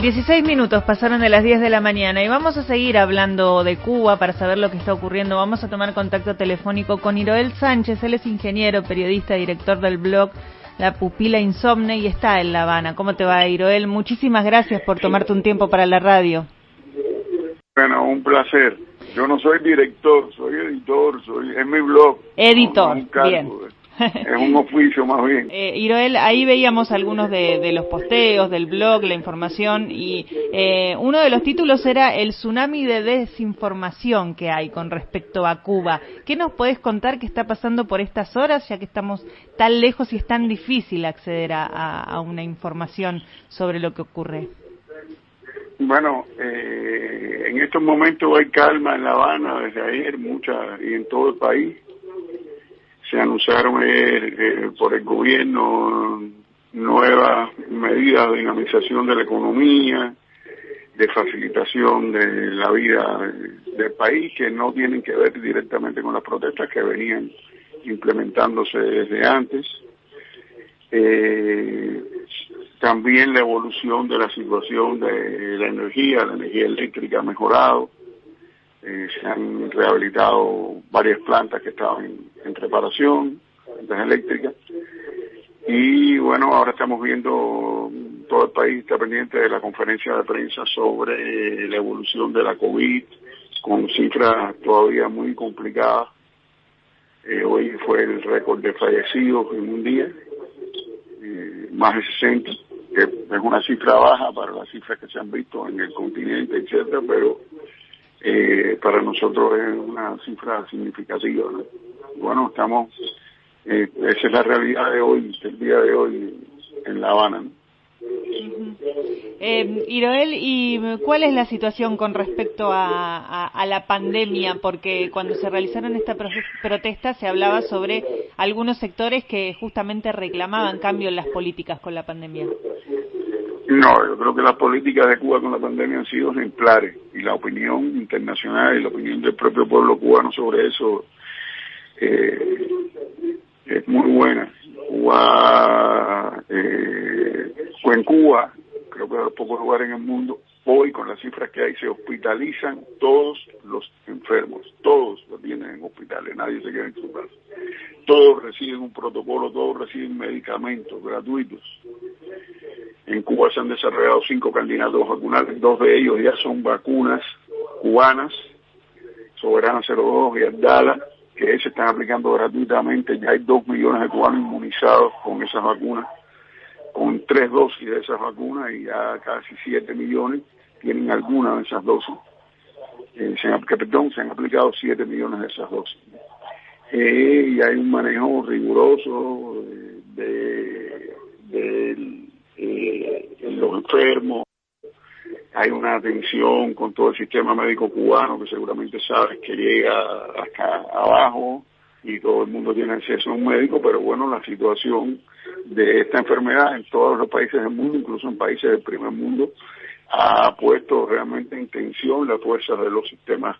16 minutos pasaron de las 10 de la mañana y vamos a seguir hablando de Cuba para saber lo que está ocurriendo. Vamos a tomar contacto telefónico con Iroel Sánchez, él es ingeniero, periodista, director del blog La Pupila Insomne y está en La Habana. ¿Cómo te va, Iroel? Muchísimas gracias por tomarte un tiempo para la radio. Bueno, un placer. Yo no soy director, soy editor, soy es mi blog. Editor, bien es un oficio más bien. Eh, Iroel, ahí veíamos algunos de, los posteos del blog, la información, y eh, uno de los títulos era el tsunami de desinformación que hay con respecto a Cuba. ¿Qué nos podés contar que está pasando por estas horas, ya que estamos tan lejos y es tan difícil acceder a, una información sobre lo que ocurre? Bueno, eh, en estos momentos hay calma en La Habana desde ayer, mucha y en todo el país se anunciaron eh, eh, por el gobierno nuevas medidas de dinamización de la economía, de facilitación de la vida del país que no tienen que ver directamente con las protestas que venían implementándose desde antes. Eh, también la evolución de la situación de la energía, la energía eléctrica ha mejorado. Eh, se han rehabilitado varias plantas que estaban en, reparación, plantas eléctricas. Y bueno, ahora estamos viendo, todo el país está pendiente de la conferencia de prensa sobre la evolución de la COVID, con cifras todavía muy complicadas. Eh, hoy fue el récord de fallecidos en un día, eh, más de 60, que es una cifra baja para las cifras que se han visto en el continente, etcétera, pero eh, para nosotros es una cifra significativa. Bueno, estamos, eh, esa es la realidad de hoy, el día de hoy en La Habana. Eh, Iroel, ¿y cuál es la situación con respecto a, la pandemia? Porque cuando se realizaron estas protestas se hablaba sobre algunos sectores que justamente reclamaban cambio en las políticas con la pandemia. No, yo creo que las políticas de Cuba con la pandemia han sido ejemplares y la opinión internacional y la opinión del propio pueblo cubano sobre eso eh, es muy buena. Cuba, eh, en Cuba, creo que de los pocos lugares en el mundo, hoy con las cifras que hay se hospitalizan todos los enfermos, todos los tienen en hospitales, nadie se queda en su casa. Todos reciben un protocolo, todos reciben medicamentos gratuitos en Cuba se han desarrollado cinco candidatos vacunales, dos de ellos ya son vacunas cubanas, Soberana 02 y Abdala, que se están aplicando gratuitamente. Ya hay dos millones de cubanos inmunizados con esas vacunas, con tres dosis de esas vacunas y ya casi siete millones tienen alguna de esas dosis. Eh, se que, perdón, se han aplicado siete millones de esas dosis. Eh, y hay un manejo riguroso de, de eh, los enfermos, hay una atención con todo el sistema médico cubano que seguramente sabes que llega hasta abajo y todo el mundo tiene acceso a un médico, pero bueno, la situación de esta enfermedad en todos los países del mundo, incluso en países del primer mundo, ha puesto realmente en tensión las fuerzas de los sistemas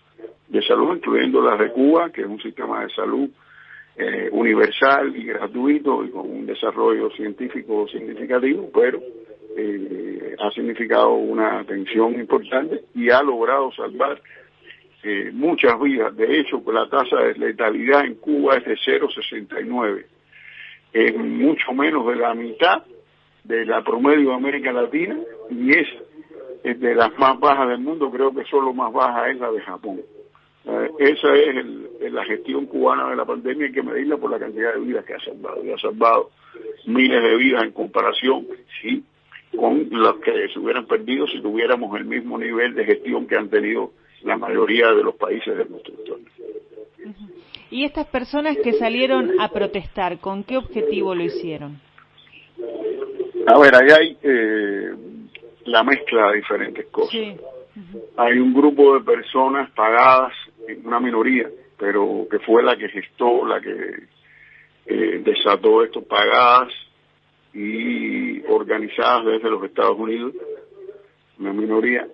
de salud, incluyendo la de Cuba, que es un sistema de salud eh, universal y gratuito y con un desarrollo científico significativo, pero eh, ha significado una atención importante y ha logrado salvar eh, muchas vidas. De hecho, la tasa de letalidad en Cuba es de 0,69. Es mucho menos de la mitad de la promedio de América Latina y es, es de las más bajas del mundo. Creo que solo más baja es la de Japón. Esa es la gestión cubana de la pandemia, hay que medirla por la cantidad de vidas que ha salvado. Y ha salvado miles de vidas en comparación, sí, con las que se hubieran perdido si tuviéramos el mismo nivel de gestión que han tenido la mayoría de los países de nuestro entorno. ¿Y estas personas que salieron a protestar, con qué objetivo lo hicieron? A ver, ahí hay eh, la mezcla de diferentes cosas. Hay un grupo de personas pagadas una minoría, pero que fue la que gestó, la que eh, desató esto, pagadas y organizadas desde los Estados Unidos, una minoría,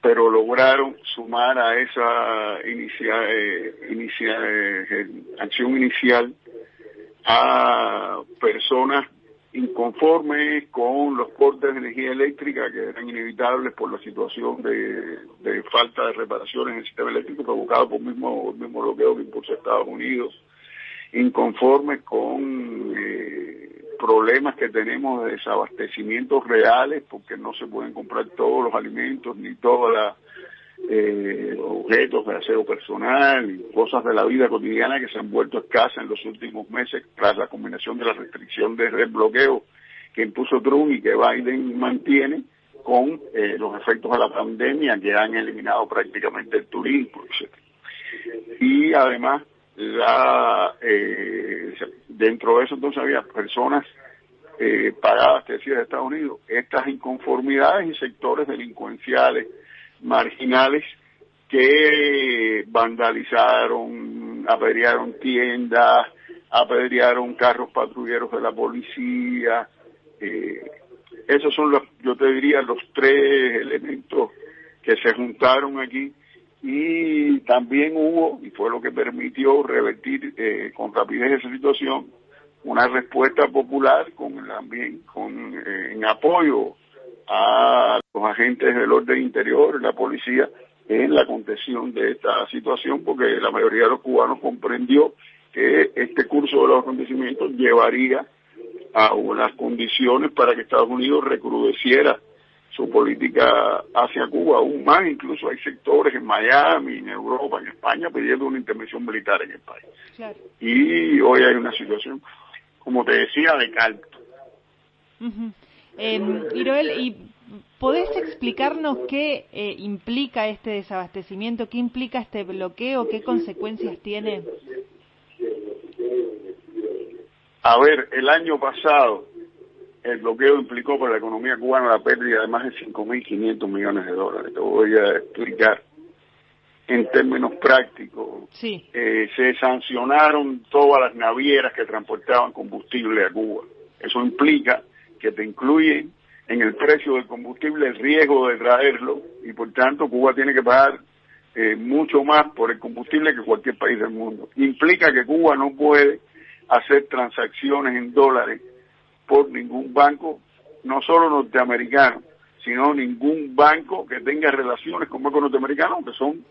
pero lograron sumar a esa inicia, eh, eh, acción inicial a personas inconformes con los cortes de energía eléctrica que eran inevitables por la situación de, falta de reparaciones en el sistema eléctrico provocado por el mismo, bloqueo que impulsa Estados Unidos, inconformes con eh, problemas que tenemos de desabastecimientos reales porque no se pueden comprar todos los alimentos ni todos los eh, objetos de aseo personal y cosas de la vida cotidiana que se han vuelto escasas en los últimos meses tras la combinación de la restricción de bloqueo que impuso Trump y que Biden mantiene con eh, los efectos de la pandemia que han eliminado prácticamente el turismo, etc. Y además la eh, dentro de eso entonces había personas eh, pagadas, te decía, de Estados Unidos, estas inconformidades y sectores delincuenciales marginales que vandalizaron, apedrearon tiendas, apedrearon carros patrulleros de la policía. Eh, esos son los, yo te diría, los tres elementos que se juntaron aquí y también hubo, y fue lo que permitió revertir eh, con rapidez esa situación, una respuesta popular con también con eh, en apoyo a los agentes del orden interior, la policía, en la contención de esta situación, porque la mayoría de los cubanos comprendió que este curso de los acontecimientos llevaría a unas condiciones para que Estados Unidos recrudeciera su política hacia Cuba aún más, incluso hay sectores en Miami, en Europa, en España pidiendo una intervención militar en el país. Y hoy hay una situación, como te decía, de caldo. Eh, Iroel, ¿y podés explicarnos qué eh, implica este desabastecimiento, qué implica este bloqueo, qué consecuencias tiene? A ver, el año pasado el bloqueo implicó para la economía cubana la pérdida de más de 5.500 millones de dólares. Te voy a explicar en términos prácticos. Sí. Eh, se sancionaron todas las navieras que transportaban combustible a Cuba. Eso implica que te incluye en el precio del combustible el riesgo de traerlo y por tanto Cuba tiene que pagar eh, mucho más por el combustible que cualquier país del mundo. Implica que Cuba no puede hacer transacciones en dólares por ningún banco, no solo norteamericano, sino ningún banco que tenga relaciones con bancos norteamericanos, que son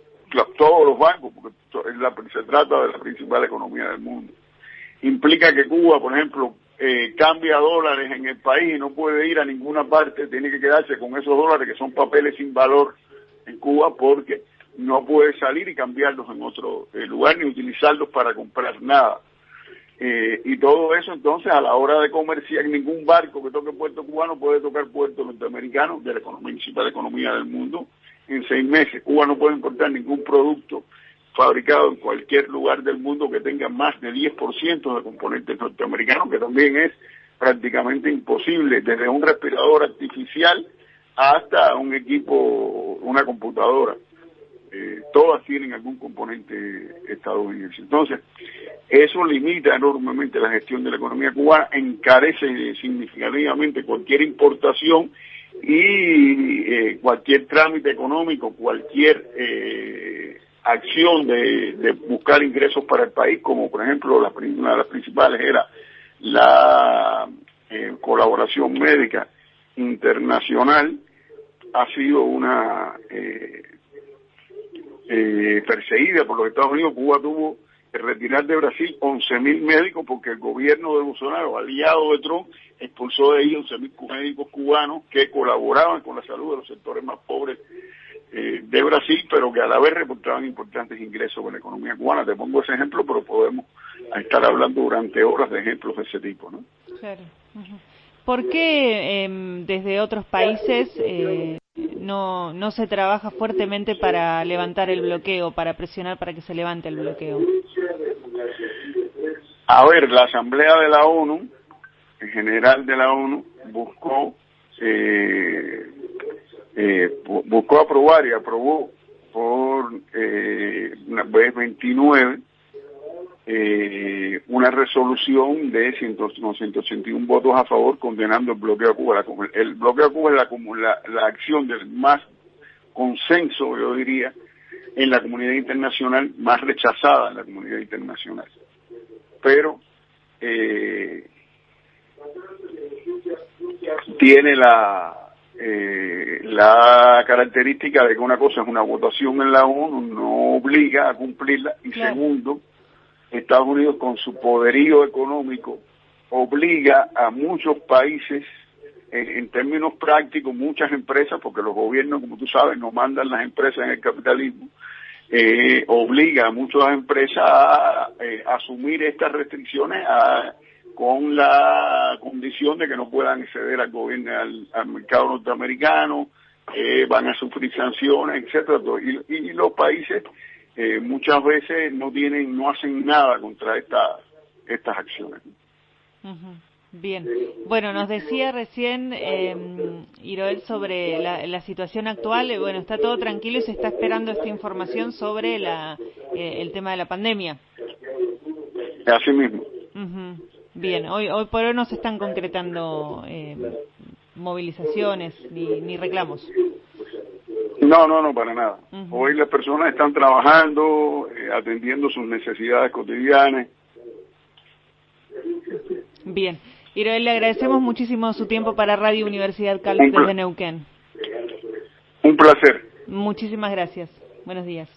todos los bancos, porque se trata de la principal economía del mundo. Implica que Cuba, por ejemplo, eh, cambia dólares en el país y no puede ir a ninguna parte, tiene que quedarse con esos dólares que son papeles sin valor en Cuba porque no puede salir y cambiarlos en otro eh, lugar ni utilizarlos para comprar nada. Eh, y todo eso entonces a la hora de comerciar, ningún barco que toque puerto cubano puede tocar puerto norteamericano de la principal economía del mundo en seis meses. Cuba no puede importar ningún producto fabricado en cualquier lugar del mundo que tenga más de 10% de componentes norteamericanos, que también es prácticamente imposible, desde un respirador artificial hasta un equipo, una computadora. Eh, todas tienen algún componente estadounidense. Entonces, eso limita enormemente la gestión de la economía cubana, encarece significativamente cualquier importación y eh, cualquier trámite económico, cualquier eh, acción de, buscar ingresos para el país, como por ejemplo la, una de las principales era la eh, colaboración médica internacional, ha sido una eh, eh, perseguida por los Estados Unidos. Cuba tuvo que retirar de Brasil 11.000 médicos porque el gobierno de Bolsonaro, aliado de Trump, expulsó de ahí 11.000 médicos cubanos que colaboraban con la salud de los sectores más pobres eh, de Brasil, pero que a la vez reportaban importantes ingresos con la economía cubana. Te pongo ese ejemplo, pero podemos estar hablando durante horas de ejemplos de ese tipo, ¿no? Claro. ¿Por qué em, desde otros países eh, no, no se trabaja fuertemente para levantar el bloqueo, para presionar para que se levante el bloqueo? A ver, la Asamblea de la ONU, en general de la ONU, buscó eh, eh, buscó aprobar y aprobó por eh, una vez 29 eh, una resolución de 181 votos a favor condenando el bloqueo a Cuba. el bloqueo a Cuba es la, la, acción del más consenso, yo diría, en la comunidad internacional, más rechazada en la comunidad internacional. Pero eh, tiene la eh, la característica de que una cosa es una votación en la ONU, no obliga a cumplirla, y segundo, Estados Unidos con su poderío económico obliga a muchos países, en términos prácticos, muchas empresas, porque los gobiernos, como tú sabes, no mandan las empresas en el capitalismo, eh, obliga a muchas empresas a eh, asumir estas restricciones a con la condición de que no puedan acceder al gobierno, al, mercado norteamericano, eh, van a sufrir sanciones, etcétera. Y, y los países eh, muchas veces no tienen, no hacen nada contra esta, estas acciones. Bien, bueno, nos decía recién eh, Iroel sobre la, la, situación actual. Eh, bueno, está todo tranquilo y se está esperando esta información sobre la, eh, el tema de la pandemia. Así mismo. Bien, hoy, hoy por hoy no se están concretando eh, movilizaciones ni, ni reclamos. No, no, no, para nada. Hoy las personas están trabajando, eh, atendiendo sus necesidades cotidianas. Bien. Iroel, le agradecemos muchísimo su tiempo para Radio Universidad Caldas de Neuquén. Un placer. Muchísimas gracias. Buenos días.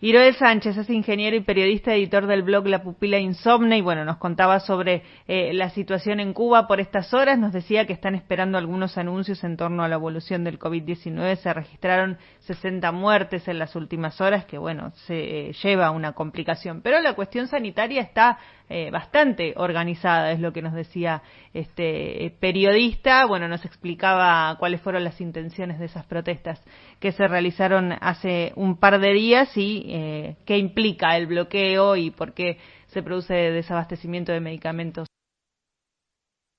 Iroel Sánchez es ingeniero y periodista, editor del blog La Pupila Insomne y bueno, nos contaba sobre eh, la situación en Cuba por estas horas. Nos decía que están esperando algunos anuncios en torno a la evolución del COVID-19. Se registraron 60 muertes en las últimas horas, que bueno, se eh, lleva a una complicación. Pero la cuestión sanitaria está eh, bastante organizada, es lo que nos decía este periodista. Bueno, nos explicaba cuáles fueron las intenciones de esas protestas que se realizaron hace un par de días y eh, qué implica el bloqueo y por qué se produce desabastecimiento de medicamentos